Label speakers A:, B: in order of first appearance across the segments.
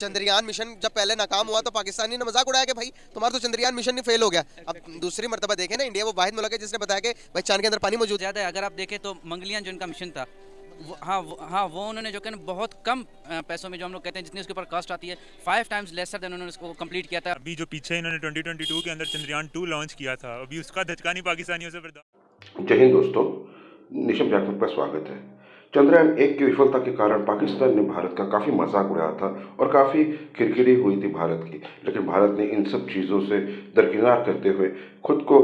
A: Chandrayaan mission जब पहले नाकाम हुआ तो पाकिस्तानी ने मज़ाक उड़ाया कि भाई तुम्हारा तो चंद्रयान मिशन नहीं फेल हो गया। अब दूसरी मरतबा देखें ना इंडिया वो वाहिद मुल्क है जिसने बताया कि भाई चाँद के अंदर पानी मौजूद है।
B: ज़्यादा है अगर आप देखें तो मंगलियान जो इनका मिशन था हाँ वो, हाँ वो उन्होंने जो कि बहुत कम पैसों में जो हम लोग कहते हैं जितनी उसके ऊपर कॉस्ट आती है फाइव टाइम्स लेसर देन उन्होंने उसको कंप्लीट किया था।
C: अभी जो पीछे इन्होंने 2022 के अंदर चंद्रयान टू लॉन्च किया था अभी उसका धचका नहीं पाकिस्तानियों से बर्दाश्त
D: जय हिंद दोस्तों निशम जाखमत का स्वागत है। चंद्रयान एक की विफलता के कारण पाकिस्तान ने भारत का काफ़ी मज़ाक उड़ाया था और काफ़ी किरकिरी हुई थी भारत की। लेकिन भारत ने इन सब चीज़ों से दरकिनार करते हुए खुद को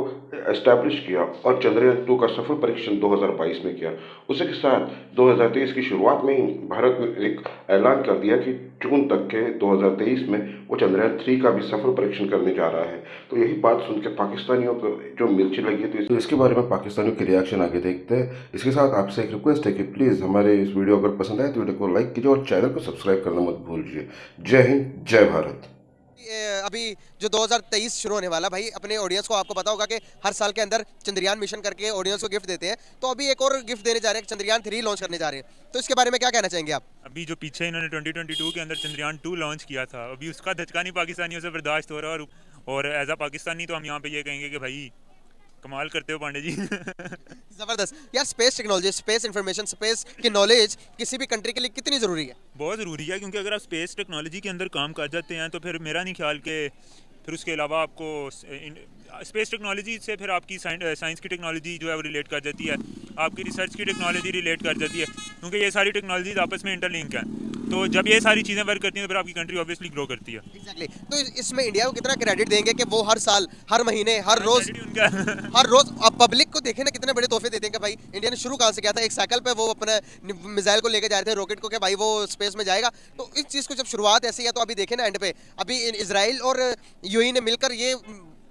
D: एस्टैब्लिश किया और चंद्रयान टू का सफल परीक्षण 2022 में किया। उसी के साथ 2023 की शुरुआत में ही भारत ने एक ऐलान कर दिया कि जून तक के 2023 में वो चंद्रयान थ्री का भी सफल परीक्षण करने जा रहा है। तो यही बात सुन के पाकिस्तानियों को जो मिर्ची लगी थी तो इसके बारे में पाकिस्तानियों के रिएक्शन आगे देखते हैं। इसके साथ आपसे एक रिक्वेस्ट है कि प्लीज़ हमारे इस वीडियो अगर पसंद आए तो वीडियो को लाइक कीजिए और चैनल को सब्सक्राइब करना मत भूलिए। जय हिंद जय भारत।
A: अभी जो 2023 शुरू होने वाला भाई अपने ऑडियंस को आपको पता होगा कि हर साल के अंदर चंद्रयान मिशन करके ऑडियंस को गिफ्ट देते हैं। तो अभी एक और गिफ्ट देने जा रहे हैं चंद्रयान थ्री लॉन्च करने जा रहे हैं। तो इसके बारे में क्या कहना चाहेंगे आप?
C: अभी जो पीछे इन्होंने 2022 के अंदर चंद्रयान टू लॉन्च किया था अभी उसका धचका नहीं पाकिस्तानियों से बर्दाश्त हो रहा और और एज अ पाकिस्तानी तो हम यहाँ पे ये कहेंगे कि भाई कमाल करते हो पांडे जी।
A: ज़बरदस्त। यार space technology space information space की नॉलेज किसी भी कंट्री के लिए कितनी ज़रूरी है?
C: बहुत ज़रूरी है क्योंकि अगर आप स्पेस टेक्नोलॉजी के अंदर काम कर जाते हैं तो फिर मेरा नहीं ख्याल कि फिर उसके अलावा आपको स्पेस टेक्नोलॉजी से फिर आपकी साइंस की टेक्नोलॉजी जो है वो रिलेट कर जाती है। आपकी रिसर्च की टेक्नोलॉजी रिलेट कर जाती है क्योंकि ये सारी टेक्नोलॉजीज़ आपस में इंटरलिंक हैं। तो जब ये सारी चीज़ें वर्क करती हैं तो फिर आपकी कंट्री ऑब्वियसली ग्रो करती है।
A: एग्जैक्टली तो इसमें इंडिया को कितना क्रेडिट देंगे कि वो हर साल हर महीने हर रोज हर रोज अब पब्लिक को देखे ना कितने बड़े तोहफे देते हैं कि भाई। इंडिया ने शुरू कहाँ से किया था? एक साइकिल पे वो अपने मिसाइल को लेकर जा रहे थे रॉकेट को कि भाई वो स्पेस में जाएगा। तो इस चीज़ को जब शुरुआत ऐसी है तो अभी देखे ना एंड पे। अभी इसराइल और यूएई ने मिलकर ये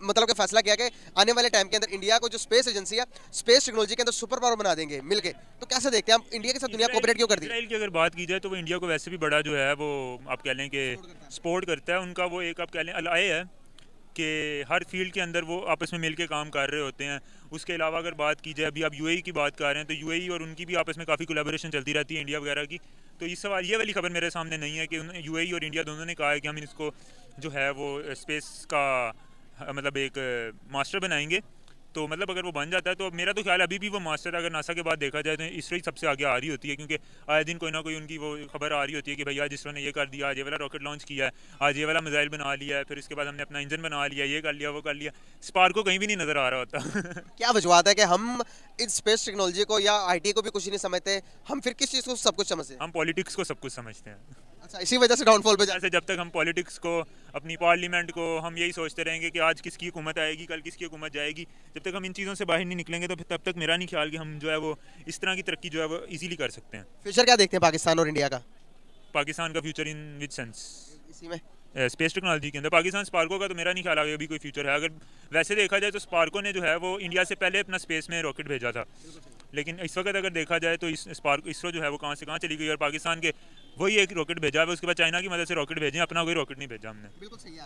A: मतलब कि फैसला किया कि आने वाले टाइम के अंदर इंडिया को जो स्पेस एजेंसी है स्पेस टेक्नोलॉजी के अंदर सुपर पावर बना देंगे मिलके। तो कैसे देखते हैं हम इंडिया के साथ दुनिया कोऑपरेट क्यों कर दी
C: इसराइल की अगर बात की जाए तो वो इंडिया को वैसे भी बड़ा जो है वो आप कह लें कि सपोर्ट करता है। उनका वो एक आप कह लें अलाय है कि हर फ़ील्ड के अंदर वो आपस में मिल के काम कर रहे होते हैं। उसके अलावा अगर बात की जाए अभी आप यूएई की बात कर रहे हैं तो यूएई और उनकी भी आपस में काफ़ी कोलेबोरेशन चलती रहती है इंडिया वगैरह की। तो इस सवाल ये वाली खबर मेरे सामने नहीं है कि यूएई और इंडिया दोनों ने कहा है कि हम इसको जो है वो स्पेस का मतलब एक मास्टर बनाएँगे। तो मतलब अगर वो बन जाता है तो मेरा तो ख्याल है अभी भी वो मास्टर अगर नासा के बाद देखा जाए तो इसरो ही सबसे आगे आ रही होती है क्योंकि आए दिन कोई ना कोई उनकी वो खबर आ रही होती है कि भैया इसरो ने ये कर दिया आज ये वाला रॉकेट लॉन्च किया है आज ये वाला मिसाइल बना लिया है फिर उसके बाद हमने अपना इंजन बना लिया ये कर लिया वो कर लिया। स्पार्को कहीं भी नहीं नज़र आ रहा होता।
A: क्या वजूहत है कि हम इस स्पेस टेक्नोलॉजी को या आईटी को भी कुछ नहीं समझते हम फिर किस चीज़ को सब कुछ समझते हैं?
C: हम पॉलिटिक्स को सब कुछ समझते हैं।
A: अच्छा इसी वजह से डाउनफॉल पे जा
C: जैसे जब तक हम पॉलिटिक्स को अपनी पार्लियामेंट को हम यही सोचते रहेंगे कि आज किसकी हुकूमत आएगी कल किसकी हुकूमत जाएगी। जब तक हम इन चीज़ों से बाहर नहीं निकलेंगे तो फिर तब तक मेरा नहीं ख्याल कि हम जो है वो इस तरह की तरक्की जो है वो इजीली कर सकते हैं।
A: फ्यूचर क्या देखते हैं पाकिस्तान और इंडिया का?
C: पाकिस्तान का फ्यूचर इन विच सेंस
A: इसी में।
C: स्पेस टेक्नोलॉजी के अंदर। पाकिस्तान स्पार्को का तो मेरा नहीं ख्याल आगे अभी कोई फ्यूचर है। अगर वैसे देखा जाए तो स्पार्को ने जो है वो इंडिया से पहले अपना स्पेस में रॉकेट भेजा था। लेकिन इस वक्त अगर देखा जाए तो इस स्पार्क इसरो जो है वो कहाँ से कहाँ चली गई और पाकिस्तान के वही एक रॉकेट भेजा है, उसके बाद चाइना की मदद से रॉकेट भेजें, अपना कोई रॉकेट नहीं भेजा हमने।
A: बिल्कुल सही है